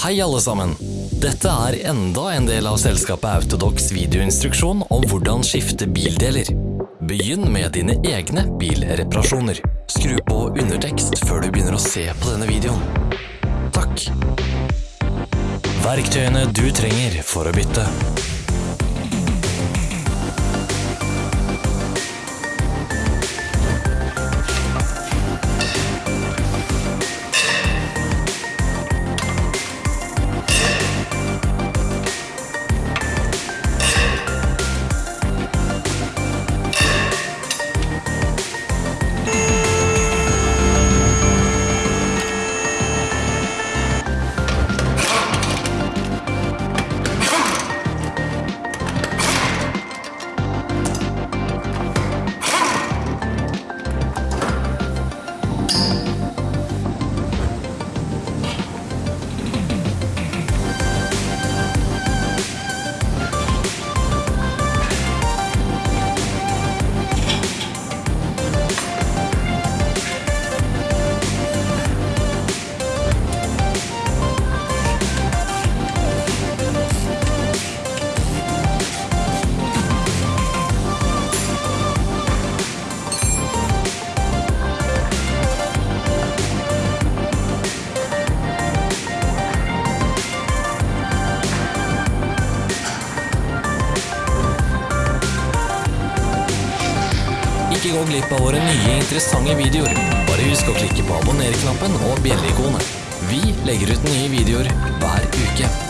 Hei alle sammen! Dette er enda en del av selskapet Autodox videoinstruksjon om hvordan skifte bildeler. Begynn med dine egne bilreparasjoner. Skru på undertekst før du begynner å se på denne videoen. Takk! Verktøyene du trenger for å bytte. Glipp av våre nye interessante videoer. Bare husk å klikke på abonner-knappen og bjelleikonet. Vi legger ut nye videoer hver uke.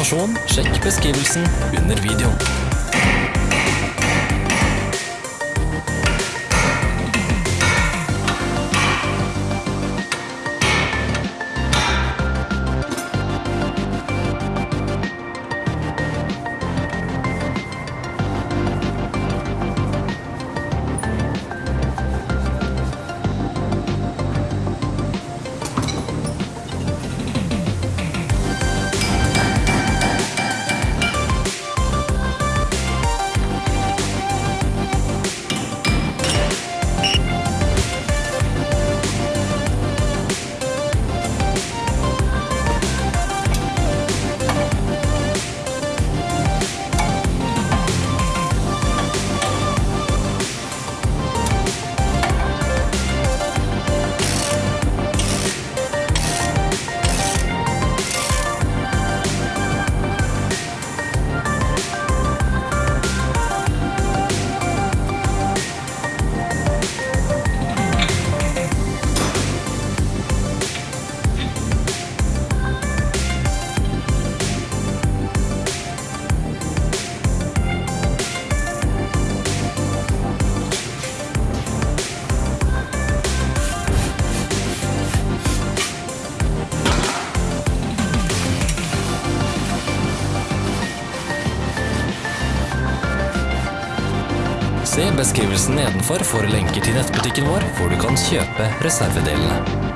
Informasjon, sjekk beskrivelsen under videoen. Beskrivelsen nedenfor for lenker til nettbutikken vår, hvor du kan kjøpe reservedelene.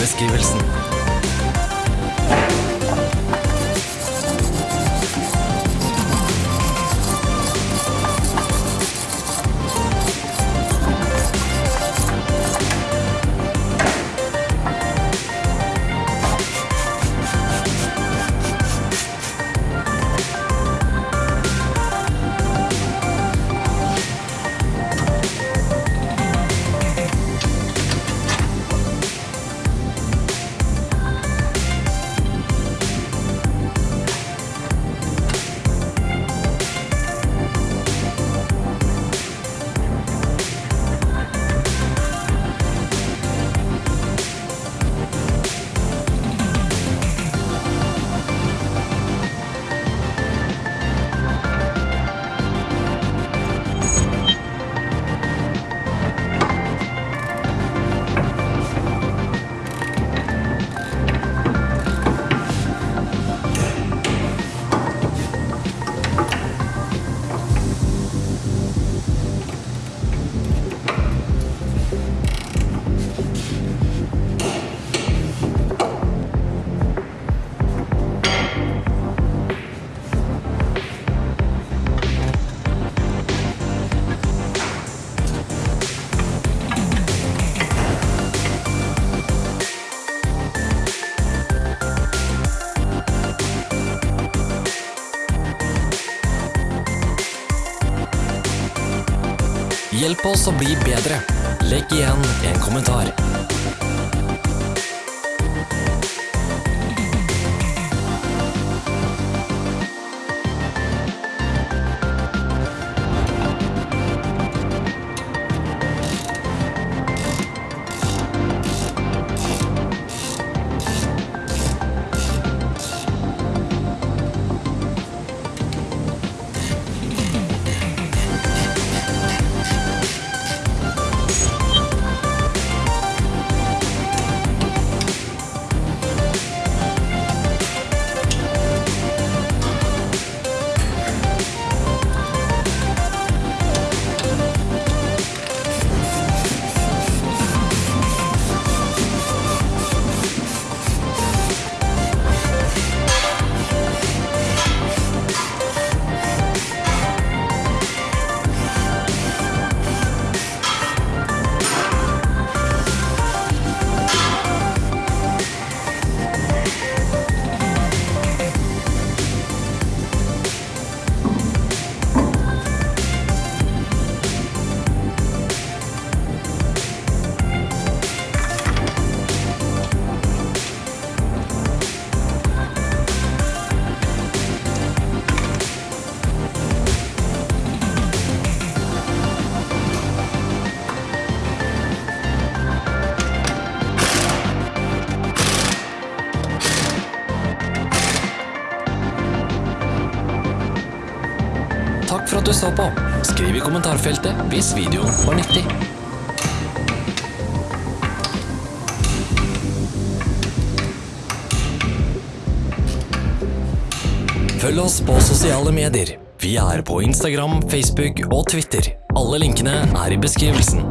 Beskrivelsen. Hjelp oss å bli bedre. Legg igjen en kommentar. Så på. Skriv i kommentarfeltet hvis videoen var nyttig. Følg oss på sosiale medier. Vi er på Instagram, Facebook og Twitter. Alle linkene er i beskrivelsen.